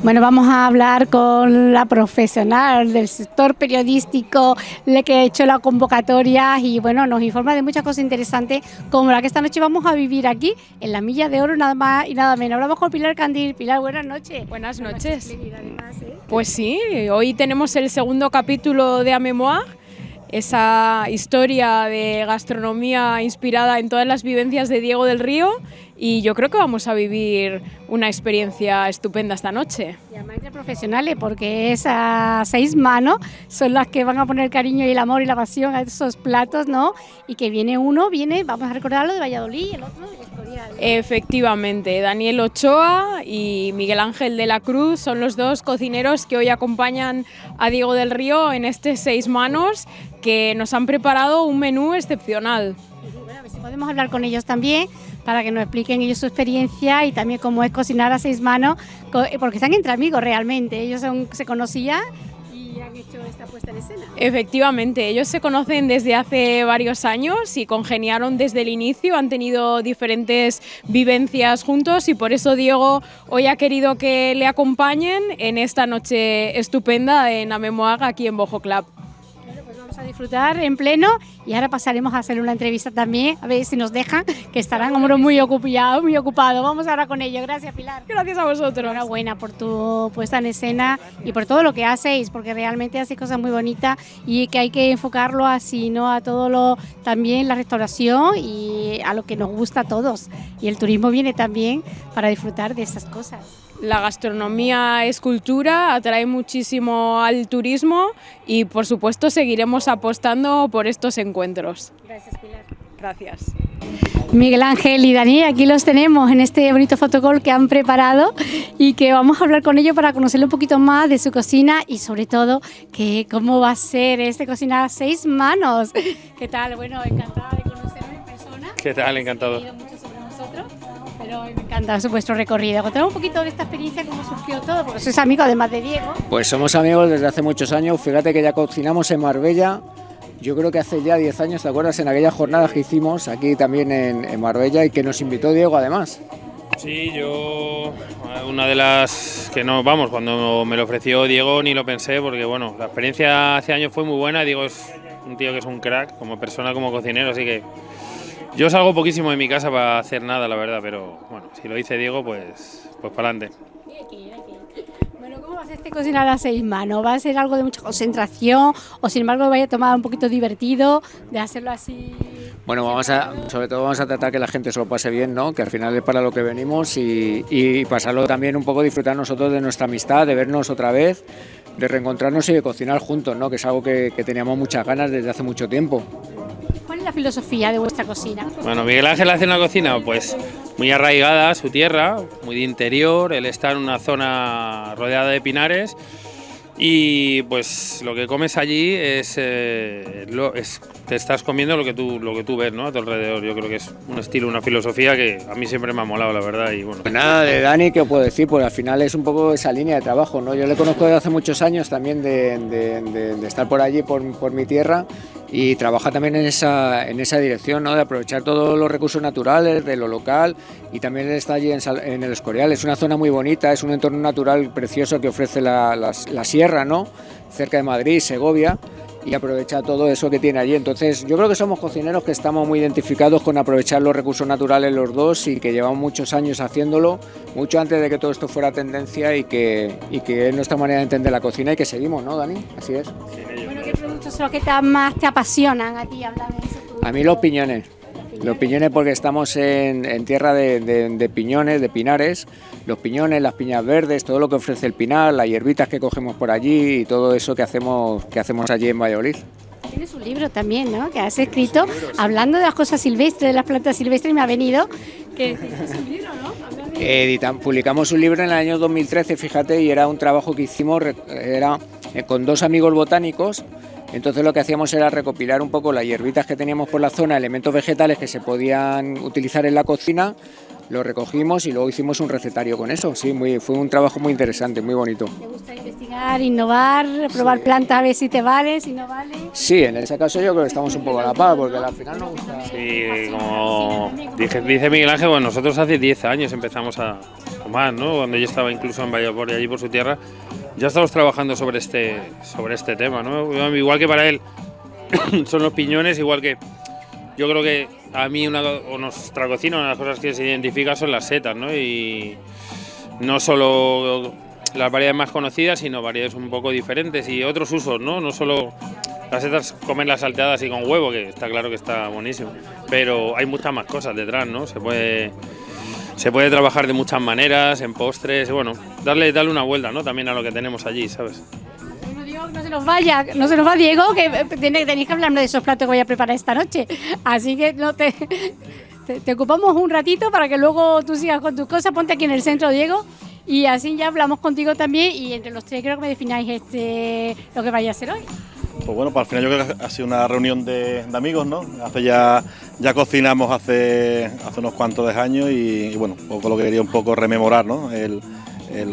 Bueno, vamos a hablar con la profesional del sector periodístico, la que ha hecho la convocatoria y bueno, nos informa de muchas cosas interesantes como la que esta noche vamos a vivir aquí en la Milla de Oro, nada más y nada menos. Hablamos con Pilar Candil. Pilar, buenas noches. Buenas noches. Además, ¿eh? Pues sí, hoy tenemos el segundo capítulo de A Memoir, esa historia de gastronomía inspirada en todas las vivencias de Diego del Río y yo creo que vamos a vivir una experiencia estupenda esta noche. Y además de profesionales, porque esas seis manos son las que van a poner cariño y el amor y la pasión a esos platos, ¿no? Y que viene uno, viene, vamos a recordarlo, de Valladolid el otro de. Efectivamente, Daniel Ochoa y Miguel Ángel de la Cruz son los dos cocineros que hoy acompañan a Diego del Río en este seis manos que nos han preparado un menú excepcional. Bueno, a ver si podemos hablar con ellos también para que nos expliquen ellos su experiencia y también cómo es cocinar a seis manos, co- porque están entre amigos realmente. Ellos son- se conocían han hecho esta puesta en escena. Efectivamente, ellos se conocen desde hace varios años y congeniaron desde el inicio, han tenido diferentes vivencias juntos y por eso Diego hoy ha querido que le acompañen en esta noche estupenda en Amemoag aquí en Bojo Club. A disfrutar en pleno y ahora pasaremos a hacer una entrevista también, a ver si nos dejan, que estarán como muy ocupados, muy ocupados. Vamos ahora con ellos. Gracias, Pilar. Gracias a vosotros. Enhorabuena por tu puesta en escena y por todo lo que hacéis, porque realmente hacéis cosas muy bonitas y que hay que enfocarlo así, ¿no? A todo lo, también la restauración y a lo que nos gusta a todos. Y el turismo viene también para disfrutar de esas cosas. La gastronomía es cultura, atrae muchísimo al turismo y por supuesto seguiremos apostando por estos encuentros. Gracias, Pilar. Gracias. Miguel Ángel y Dani, aquí los tenemos en este bonito fotocall que han preparado y que vamos a hablar con ellos para conocerle un poquito más de su cocina y sobre todo que cómo va a ser este cocinar a seis manos. ¿Qué tal? Bueno, encantada de conocerlo en persona. ¿Qué tal? Encantado. Me encanta vuestro recorrido. Contanos un poquito de esta experiencia, cómo surgió todo, porque sois amigo además de Diego. Pues somos amigos desde hace muchos años. Fíjate que ya cocinamos en Marbella. Yo creo que hace ya 10 años, ¿te acuerdas? En aquellas jornadas que hicimos aquí también en, en Marbella y que nos invitó Diego además. Sí, yo una de las que no, vamos, cuando me lo ofreció Diego ni lo pensé porque bueno, la experiencia hace años fue muy buena, Diego es un tío que es un crack como persona, como cocinero, así que yo salgo poquísimo de mi casa para hacer nada, la verdad, pero bueno, si lo dice Diego, pues, pues para adelante. Bueno, ¿cómo va a ser este cocinar a seis manos? ¿Va a ser algo de mucha concentración o sin embargo vaya a tomar un poquito divertido de hacerlo así? Bueno, vamos a, sobre todo vamos a tratar que la gente se lo pase bien, ¿no? Que al final es para lo que venimos y, y pasarlo también un poco, disfrutar nosotros de nuestra amistad, de vernos otra vez, de reencontrarnos y de cocinar juntos, ¿no? Que es algo que, que teníamos muchas ganas desde hace mucho tiempo. ¿Cuál es la filosofía de vuestra cocina? Bueno, Miguel Ángel hace una cocina pues muy arraigada a su tierra, muy de interior, él está en una zona rodeada de pinares y pues lo que comes allí es, eh, lo- es- te estás comiendo lo que tú lo que tú ves, ¿no? A tu alrededor. Yo creo que es un estilo, una filosofía que a mí siempre me ha molado, la verdad y bueno. Pues nada, de Dani, ¿qué os puedo decir? Pues al final es un poco esa línea de trabajo, ¿no? Yo le conozco desde hace muchos años también de, de- de- de estar por allí, por, por mi tierra, y trabaja también en esa, en esa dirección, ¿no? De aprovechar todos los recursos naturales, de lo local, y también está allí en, en el Escorial. Es una zona muy bonita, es un entorno natural precioso que ofrece la, la sierra, ¿no? Cerca de Madrid, Segovia y aprovecha todo eso que tiene allí. Entonces, yo creo que somos cocineros que estamos muy identificados con aprovechar los recursos naturales los dos y que llevamos muchos años haciéndolo, mucho antes de que todo esto fuera tendencia y que, y que es nuestra manera de entender la cocina y que seguimos, ¿no, Dani? Así es. Bueno, ¿qué productos son los que te- más te apasionan a ti? Hablar de esos A mí los piñones. Los piñones porque estamos en, en tierra de, de- de piñones, de pinares. Los piñones, las piñas verdes, todo lo que ofrece el pinar, las hierbitas que cogemos por allí y todo eso que hacemos, que hacemos allí en Valladolid. Tienes un libro también, ¿no? Que has escrito hablando de las cosas silvestres, de las plantas silvestres, y me ha venido que es un libro, ¿no? De- publicamos un libro en el año 2013, fíjate, y era un trabajo que hicimos era eh, con dos amigos botánicos. Entonces lo que hacíamos era recopilar un poco las hierbitas que teníamos por la zona, elementos vegetales que se podían utilizar en la cocina, lo recogimos y luego hicimos un recetario con eso. Sí, muy, fue un trabajo muy interesante, muy bonito. ¿Te gusta investigar, innovar, probar plantas a ver si te vale, si no vale? Sí, en ese caso yo creo que estamos un poco a la par, porque al final nos gusta. Sí, como dije- dice Miguel Ángel, bueno, nosotros hace 10 años empezamos a, más, ¿no? Cuando yo estaba incluso en Valladolid, allí por su tierra, ya estamos trabajando sobre este, sobre este tema, ¿no? Igual que para él son los piñones, igual que yo creo que a mí una, o nuestra cocina, una de las cosas que se identifica son las setas, ¿no? Y no solo las variedades más conocidas, sino variedades un poco diferentes y otros usos, ¿no? No solo las setas comen las salteadas y con huevo, que está claro que está buenísimo, pero hay muchas más cosas detrás, ¿no? Se puede, se puede trabajar de muchas maneras, en postres, bueno, darle, darle una vuelta, ¿no? También a lo que tenemos allí, ¿sabes? no se nos vaya, no se nos va Diego, que tenéis que hablarme de esos platos que voy a preparar esta noche. Así que no te, te, ocupamos un ratito para que luego tú sigas con tus cosas. Ponte aquí en el centro, Diego, y así ya hablamos contigo también y entre los tres creo que me defináis este, lo que vaya a ser hoy. Pues bueno, para pues al final yo creo que ha sido una reunión de, amigos, ¿no? Hace ya, ya cocinamos hace, hace unos cuantos de años y, bueno, un poco lo que quería un poco rememorar, ¿no? El,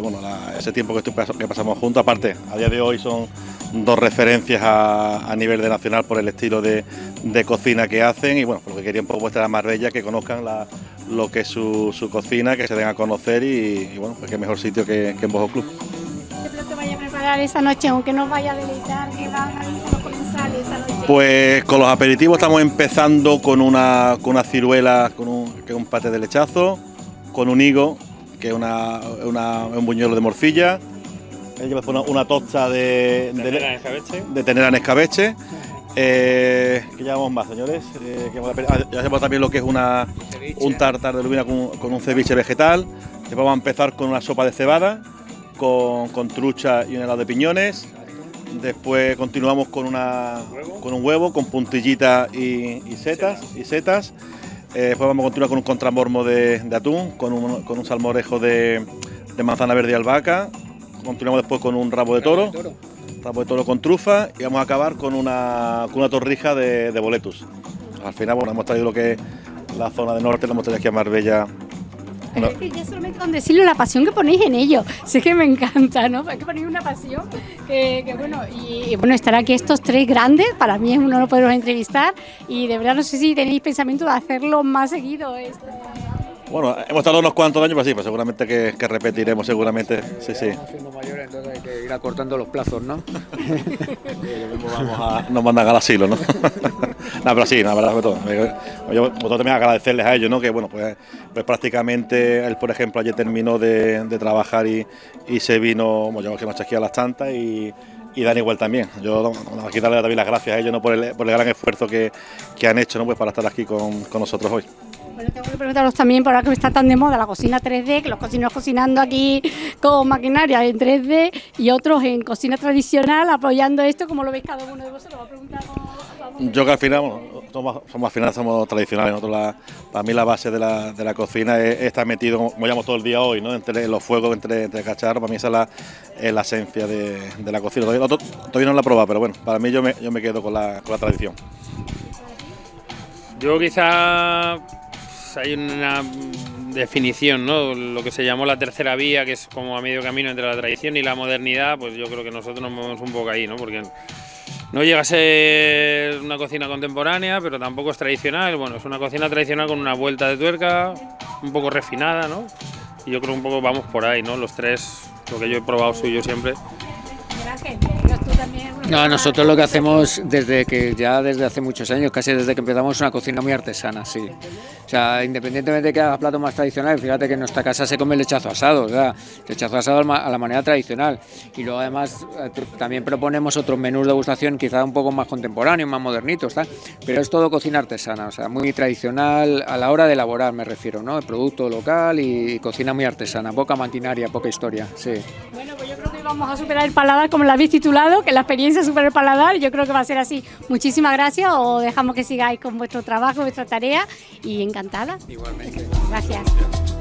bueno, ese tiempo que, que pasamos juntos. Aparte, a día de hoy son dos referencias a, nivel de nacional por el estilo de, cocina que hacen y bueno, lo que quería un poco mostrar a Marbella, que conozcan lo que es su, cocina, que se den a conocer y, bueno, pues qué mejor sitio que, en Bojo Club. Preparar esta noche, aunque no vaya a deleitar, que van a esta noche? Pues con los aperitivos estamos empezando con una, con una ciruela, con un, que es un pate de lechazo, con un higo, que es una, un buñuelo de morcilla, una, una tosta de, tenera en escabeche. De tenera en escabeche. Eh, ¿Qué llevamos más, señores? Eh, ah, ya llevamos también lo que es una, un tartar de lubina con, un ceviche vegetal. Vamos a empezar con una sopa de cebada, con, trucha y un helado de piñones. Después continuamos con, una, con un huevo, con puntillitas y, setas. Y setas. Eh, después vamos a continuar con un contramormo de, atún, con un, con un salmorejo de, de manzana verde y albahaca, continuamos después con un rabo de toro, rabo de toro con trufa y vamos a acabar con una, con una torrija de, de boletus. Al final, bueno, hemos traído lo que es la zona de norte, la hemos traído aquí a Marbella es que ya solamente con decirlo la pasión que ponéis en ello, sé que me encanta, ¿no? Es que ponéis una pasión que, bueno, y, bueno, estar aquí estos tres grandes, para mí es un honor poderos entrevistar y de verdad no sé si tenéis pensamiento de hacerlo más seguido. Esto. Bueno, hemos estado unos cuantos años, pues sí, pues seguramente que, repetiremos, seguramente, sí, sí. mayores, entonces hay que ir acortando los plazos, ¿no? vamos a, nos mandan al asilo, ¿no? no, pero sí, la verdad, todo. Yo, vosotros también agradecerles a ellos, ¿no? Que bueno, pues, pues prácticamente él, por ejemplo, ayer terminó de, trabajar y, y, se vino, bueno, yo que nos aquí a las tantas y y Dani igual también. Yo aquí darle también las gracias a ellos ¿no? por, el, por el gran esfuerzo que, que, han hecho ¿no? pues para estar aquí con, con nosotros hoy. Bueno, tengo que preguntaros también, por ahora que está tan de moda la cocina 3D, que los cocineros cocinando aquí con maquinaria en 3D y otros en cocina tradicional apoyando esto, como lo veis cada uno de vosotros. Va a preguntar Yo que al final, somos, al final somos tradicionales, nosotros para mí la base de la, de la cocina es, estar metido, como todo el día hoy, ¿no? entre los fuegos, entre, entre cacharros, para mí esa es la, la esencia de, de, la cocina. Todavía, no la he probado, pero bueno, para mí yo me, yo me quedo con la, con la tradición. Yo quizá hay una definición, ¿no? Lo que se llamó la tercera vía, que es como a medio camino entre la tradición y la modernidad, pues yo creo que nosotros nos movemos un poco ahí, ¿no? Porque no llega a ser una cocina contemporánea, pero tampoco es tradicional. Bueno, es una cocina tradicional con una vuelta de tuerca, un poco refinada, ¿no? Y yo creo un poco vamos por ahí, ¿no? Los tres, lo que yo he probado suyo siempre. No, nosotros lo que hacemos desde que ya desde hace muchos años, casi desde que empezamos, es una cocina muy artesana, sí. O sea, independientemente de que haga platos más tradicionales, fíjate que en nuestra casa se come lechazo asado, o sea, lechazo asado a la manera tradicional. Y luego además eh, también proponemos otros menús de gustación quizá un poco más contemporáneos, más modernitos, pero es todo cocina artesana, o sea, muy tradicional a la hora de elaborar, me refiero, ¿no? El producto local y cocina muy artesana, poca maquinaria, poca historia, sí. Pues vamos a superar el paladar como lo habéis titulado, que la experiencia supera el paladar, yo creo que va a ser así. Muchísimas gracias, o dejamos que sigáis con vuestro trabajo, vuestra tarea y encantada. Igualmente. Gracias.